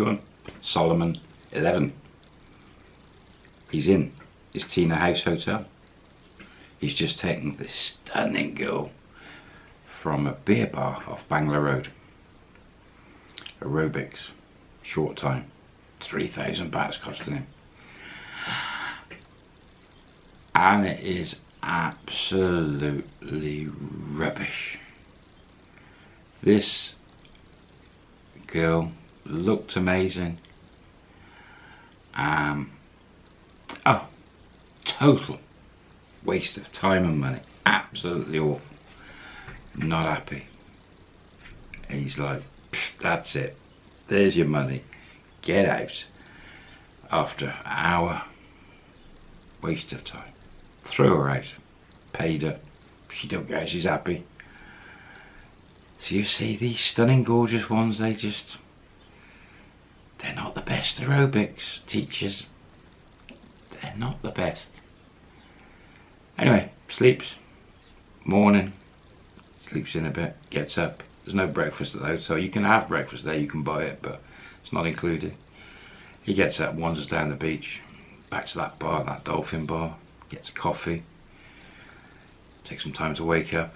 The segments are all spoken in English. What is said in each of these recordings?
everyone. Solomon 11. He's in his Tina House Hotel. He's just taken this stunning girl from a beer bar off Bangla Road. Aerobics, short time, 3,000 bahts costing him. And it is absolutely rubbish. This girl looked amazing. Um, oh, total waste of time and money. Absolutely awful. Not happy. He's like, that's it. There's your money. Get out. After an hour, waste of time. Threw her out. Paid her. She don't go, she's happy. So you see these stunning gorgeous ones, they just, they're not the best aerobics teachers. They're not the best. Anyway, sleeps, morning, sleeps in a bit, gets up. There's no breakfast at the hotel. You can have breakfast there, you can buy it, but it's not included. He gets up, wanders down the beach, back to that bar, that dolphin bar, gets coffee, takes some time to wake up,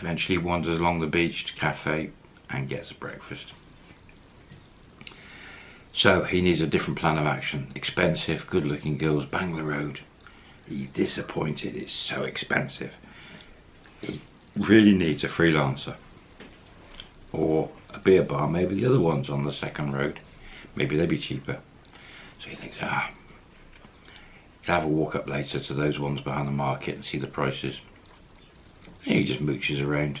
eventually wanders along the beach to cafe and gets breakfast. So he needs a different plan of action. Expensive, good looking girls, Bangla Road. He's disappointed, it's so expensive. He really needs a freelancer. Or a beer bar, maybe the other ones on the second road. Maybe they'd be cheaper. So he thinks, ah, he'll have a walk up later to those ones behind the market and see the prices. And he just mooches around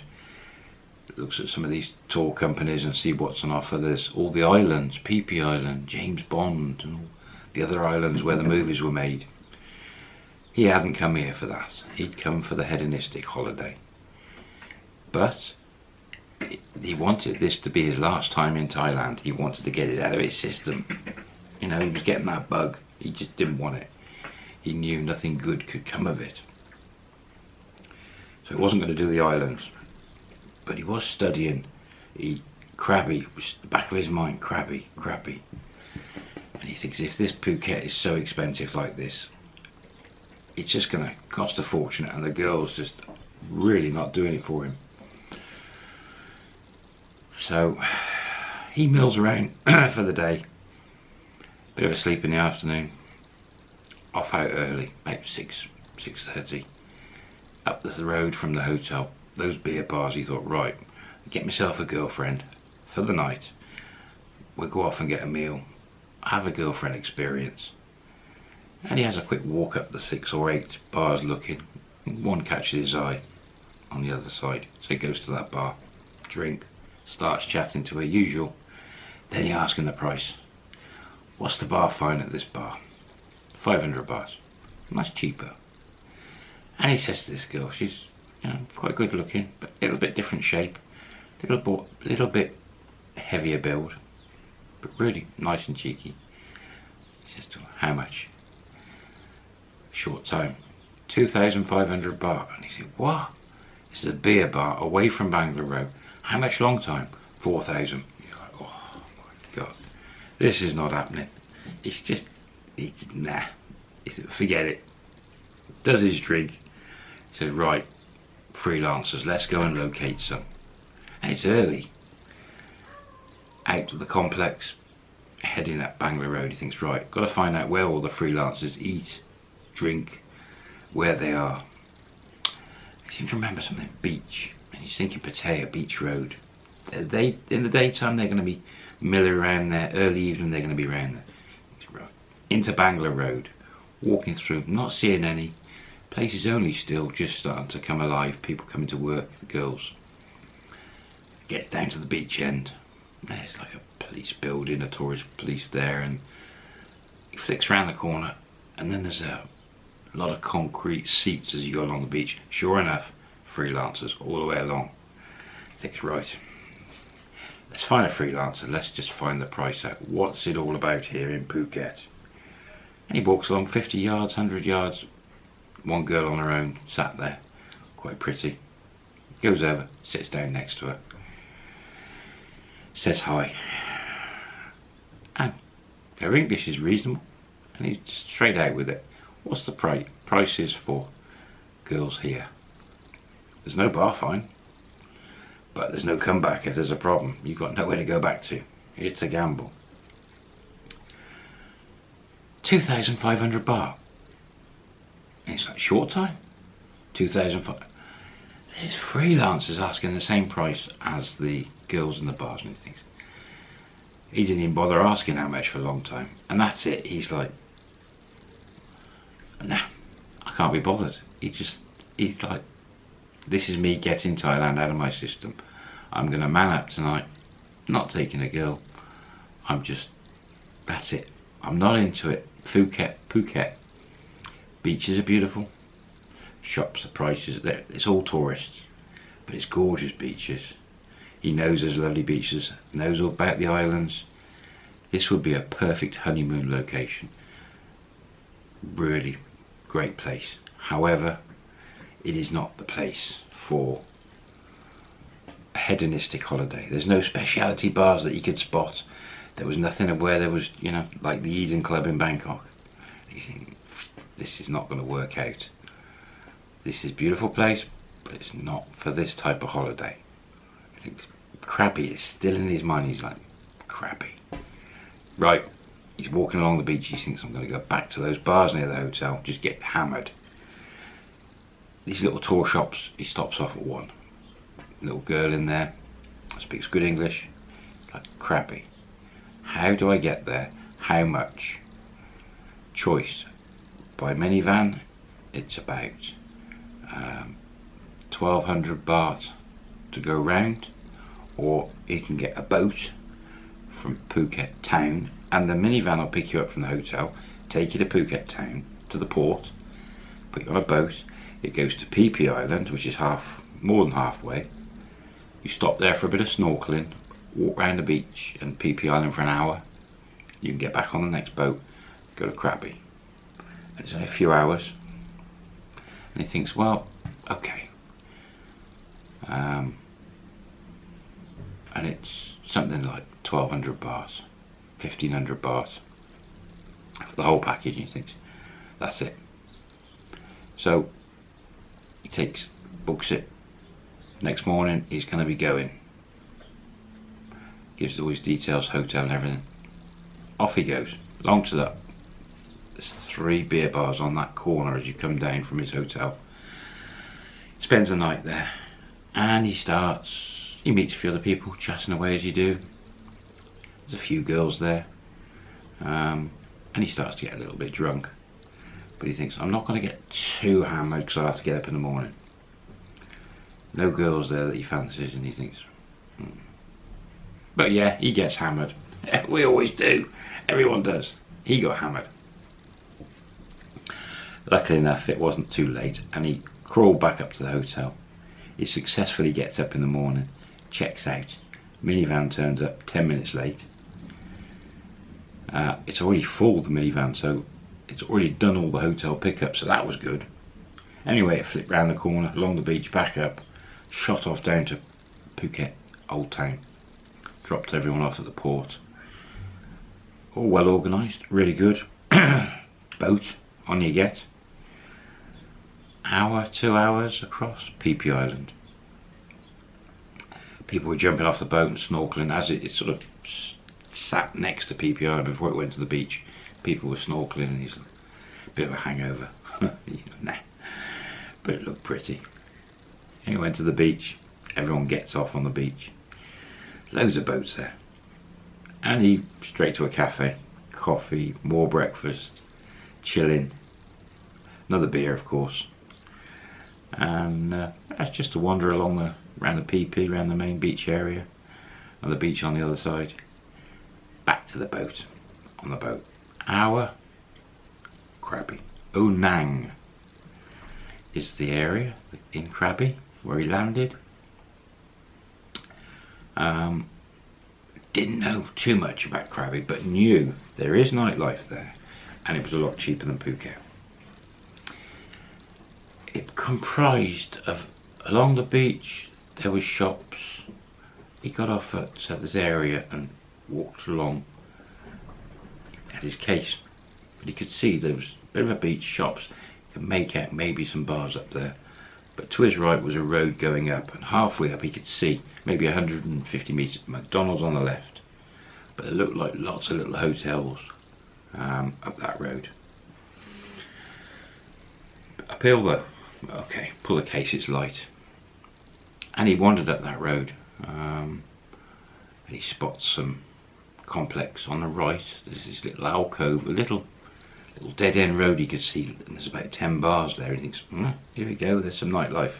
looks at some of these tour companies and see what's on offer. There's all the islands, Phi Island, James Bond, and all the other islands where the mm-hmm. movies were made. He hadn't come here for that. He'd come for the hedonistic holiday. But he wanted this to be his last time in Thailand. He wanted to get it out of his system. You know, he was getting that bug. He just didn't want it. He knew nothing good could come of it. So he wasn't going to do the islands but he was studying. He the back of his mind, crabby, Krabi. And he thinks if this Phuket is so expensive like this, it's just going to cost a fortune and the girl's just really not doing it for him. So he mills around for the day. Bit of a sleep in the afternoon. Off out early, about 6, 6.30. Up the road from the hotel those beer bars, he thought, right, get myself a girlfriend for the night. We'll go off and get a meal, have a girlfriend experience. And he has a quick walk up the six or eight bars looking. One catches his eye on the other side. So he goes to that bar, drink, starts chatting to her usual. Then he asks him the price. What's the bar fine at this bar? 500 bars. And that's cheaper. And he says to this girl, she's you know, quite good looking, but a little bit different shape, little little bit heavier build, but really nice and cheeky. He says to how much? Short time, 2,500 baht. And he said, what? This is a beer bar away from Bangla Road. How much long time? 4,000. You're like, oh my God, this is not happening. It's just, it's, nah, it's, forget it. Does his drink. He said, right, freelancers, let's go and locate some. And it's early. Out of the complex, heading up Bangla Road, he thinks, right, got to find out where all the freelancers eat, drink, where they are. I seem to remember something, beach. And he's thinking Pattaya, Beach Road. They, in the daytime, they're going to be milling around there. Early evening, they're going to be around there. Into Bangla Road, walking through, not seeing any, Place is only still just starting to come alive. People coming to work, the girls. Gets down to the beach end. There's like a police building, a tourist police there, and he flicks around the corner, and then there's a lot of concrete seats as you go along the beach. Sure enough, freelancers all the way along. Thinks right. Let's find a freelancer. Let's just find the price out. What's it all about here in Phuket? And he walks along 50 yards, 100 yards, one girl on her own sat there, quite pretty. Goes over, sits down next to her, says hi. and her English is reasonable and he's straight out with it. What's the price? Prices for girls here. There's no bar fine, but there's no comeback if there's a problem. You've got nowhere to go back to. It's a gamble. 2,500 baht. It's like short time. 2005. This is freelancers asking the same price as the girls in the bars and things. He didn't even bother asking how much for a long time. And that's it. He's like, nah, I can't be bothered. He just, he's like, this is me getting Thailand out of my system. I'm going to man up tonight, not taking a girl. I'm just, that's it. I'm not into it. Phuket, Phuket. Beaches are beautiful. Shops, the prices, it's all tourists. But it's gorgeous beaches. He knows there's lovely beaches, knows all about the islands. This would be a perfect honeymoon location. Really great place. However, it is not the place for a hedonistic holiday. There's no specialty bars that you could spot. There was nothing of where there was, you know, like the Eden Club in Bangkok. This is not going to work out. This is a beautiful place, but it's not for this type of holiday. I think Krabi is still in his mind. He's like, crappy. Right, he's walking along the beach. He thinks, I'm going to go back to those bars near the hotel, just get hammered. These little tour shops, he stops off at one. Little girl in there, speaks good English, like crappy. How do I get there? How much? Choice. By minivan, it's about um, 1200 baht to go round or you can get a boat from Phuket town and the minivan will pick you up from the hotel take you to Phuket town to the port put you on a boat it goes to Phi Island which is half more than halfway. You stop there for a bit of snorkeling walk around the beach and Phi Island for an hour. You can get back on the next boat go to Krabi and it's only a few hours. And he thinks well okay. Um, and it's something like 1200 baht 1500 baht for the whole package and he thinks that's it. So he takes books it. Next morning he's going to be going. Gives all his details hotel and everything. Off he goes. Long to that there's three beer bars on that corner as you come down from his hotel. He spends the night there and he starts he meets a few other people chatting away as you do. There's a few girls there um, and he starts to get a little bit drunk. But he thinks I'm not going to get too hammered because I have to get up in the morning. No girls there that he fancies and he thinks hmm. but yeah he gets hammered. We always do. Everyone does. He got hammered luckily enough it wasn't too late and he crawled back up to the hotel he successfully gets up in the morning checks out. Minivan turns up 10 minutes late. Uh, it's already full, the minivan, so it's already done all the hotel pickups, so that was good. Anyway, it flipped round the corner, along the beach, back up, shot off down to Phuket, Old Town. Dropped everyone off at the port. All well organised, really good. Boat, on you get. Hour, two hours across Phi Island people were jumping off the boat and snorkeling as it, it sort of sat next to Phi Island before it went to the beach. People were snorkeling and he's a bit of a hangover. nah. But it looked pretty. And he went to the beach. Everyone gets off on the beach. Loads of boats there. And he straight to a cafe. Coffee, more breakfast, chilling. Another beer, of course. And uh, that's just to wander along the around the Phi, around the main beach area, and the beach on the other side. Back to the boat, on the boat. our Krabi. Ao Nang is the area in Krabi where he landed. Um, didn't know too much about Krabi, but knew there is nightlife there, and it was a lot cheaper than Phuket. It comprised of along the beach there were shops. He got off at this area and walked along had his case. But he could see there was a bit of a beach, shops. You could make out maybe some bars up there. But to his right was a road going up, and halfway up he could see maybe 150 metres McDonald's on the left. But it looked like lots of little hotels um, up that road. Uphill though, okay, pull the case, it's light. And he wandered up that road. Um, and he spots some complex on the right. There's this little alcove, a little little dead end road you could see, and there's about 10 bars there. He thinks, mm, here we go, there's some nightlife.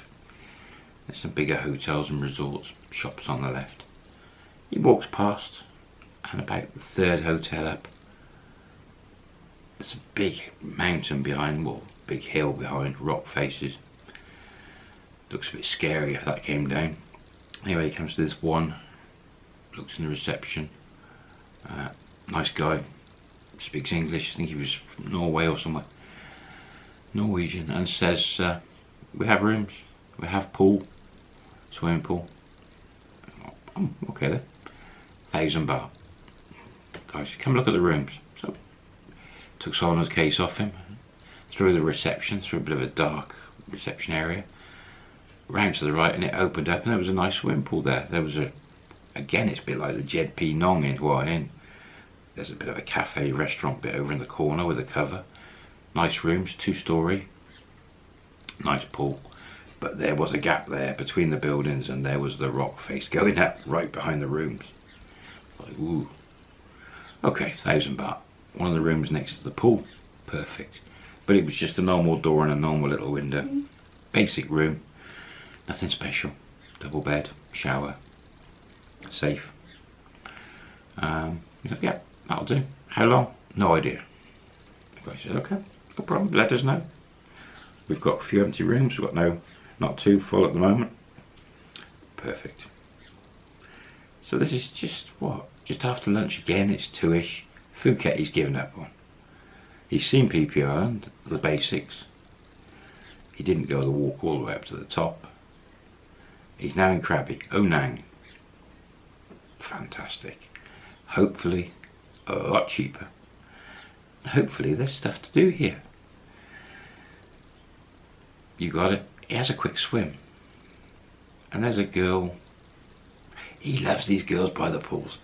There's some bigger hotels and resorts, shops on the left. He walks past, and about the third hotel up, there's a big mountain behind, well, big hill behind, rock faces. Looks a bit scary if that came down. Anyway, he comes to this one, looks in the reception. Uh, nice guy, speaks English, I think he was from Norway or somewhere. Norwegian, and says, uh, we have rooms, we have pool, swimming pool. Okay then. Thousand baht. Guys, come look at the rooms. So, took Solomon's case off him, through the reception, through a bit of a dark reception area, round to the right, and it opened up, and there was a nice swimming pool there. There was a, again, it's a bit like the Jed Pee Nong in Hua Hin. There's a bit of a cafe restaurant bit over in the corner with a cover. Nice rooms, two story. Nice pool. But there was a gap there between the buildings and there was the rock face going up right behind the rooms. Like, ooh. Okay, thousand baht. One of the rooms next to the pool. Perfect. But it was just a normal door and a normal little window. Mm. Basic room. Nothing special. Double bed, shower, safe. Um, yeah, that'll do. How long? No idea. The guy said, okay, no problem, let us know. We've got a few empty rooms, we've got no, not too full at the moment. Perfect. So this is just, what, just after lunch again, it's two-ish. Phuket he's given up on. He's seen Phi Island, the basics. He didn't go the walk all the way up to the top. He's now in Krabi, Ao Nang. Oh, Fantastic. Hopefully a lot cheaper. Hopefully there's stuff to do here. You got it. He has a quick swim. And there's a girl. He loves these girls by the pools.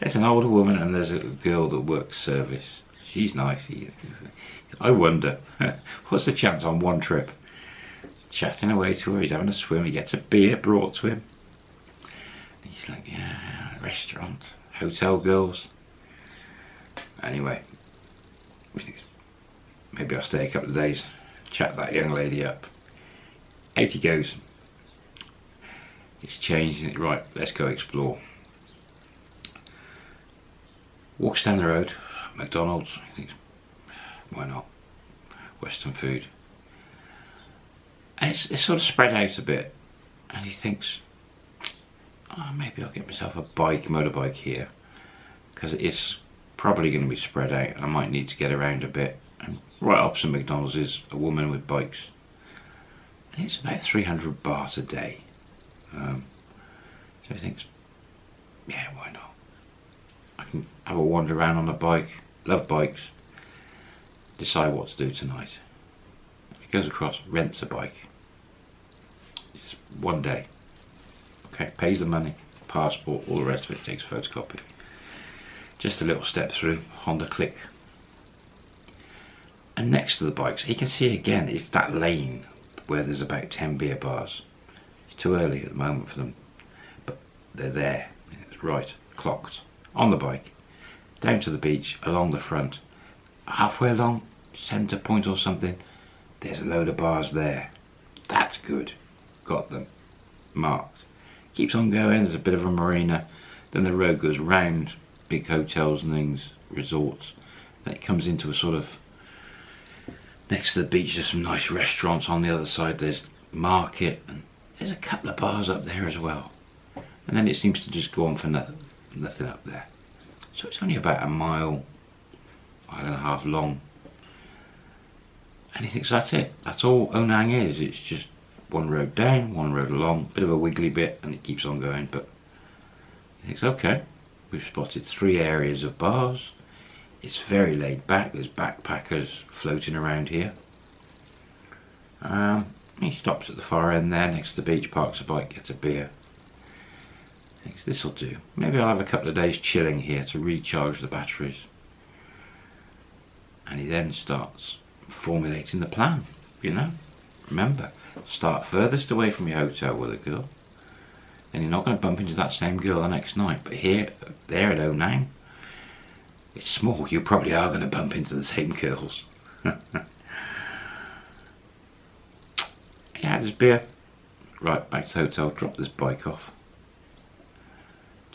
There's an older woman and there's a girl that works service. She's nice. I wonder, what's the chance on one trip chatting away to her. He's having a swim. He gets a beer brought to him. He's like, yeah, restaurant, hotel girls. Anyway, maybe I'll stay a couple of days, chat that young lady up. Out he goes. It's changed. Right, let's go explore. Walks down the road, McDonald's. He thinks, why not? Western food. And it's, it's sort of spread out a bit. And he thinks, oh, maybe I'll get myself a bike, motorbike here. Because it is probably going to be spread out. And I might need to get around a bit. And right opposite McDonald's is a woman with bikes. And it's about 300 baht a day. Um, so he thinks, yeah, why not? I can have a wander around on a bike. Love bikes. Decide what to do tonight. He goes across, rents a bike. It's one day. Okay, pays the money, passport, all the rest of it, takes photocopy. Just a little step through, Honda Click. And next to the bikes, he can see again, it's that lane where there's about 10 beer bars. It's too early at the moment for them, but they're there. It's right, clocked, on the bike, down to the beach, along the front. Halfway along, centre point or something, there's a load of bars there. That's good. Got them. Marked. Keeps on going, there's a bit of a marina. Then the road goes round big hotels and things, resorts. Then it comes into a sort of, next to the beach there's some nice restaurants on the other side. There's market and there's a couple of bars up there as well. And then it seems to just go on for nothing, nothing up there. So it's only about a mile, mile and a half long and he thinks that's it that's all Ao Nang is it's just one road down one road along bit of a wiggly bit and it keeps on going but he thinks okay we've spotted three areas of bars it's very laid back. There's backpackers floating around here. Um, he stops at the far end there next to the beach, parks a bike, gets a beer. This will do. Maybe I'll have a couple of days chilling here to recharge the batteries. And he then starts formulating the plan, you know. Remember, start furthest away from your hotel with a girl. Then you're not going to bump into that same girl the next night. But here, there at oh Ao Nang, it's small. You probably are going to bump into the same girls. yeah, there's beer. Right, back to the hotel, drop this bike off.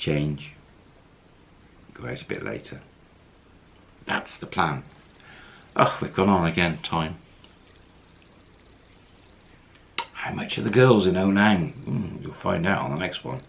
Change. Go out a bit later. That's the plan. Oh, we've gone on again, time. How much are the girls in Ao Nang? Mm, you'll find out on the next one.